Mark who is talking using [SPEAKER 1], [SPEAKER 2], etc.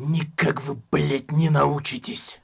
[SPEAKER 1] никак вы блядь, не научитесь.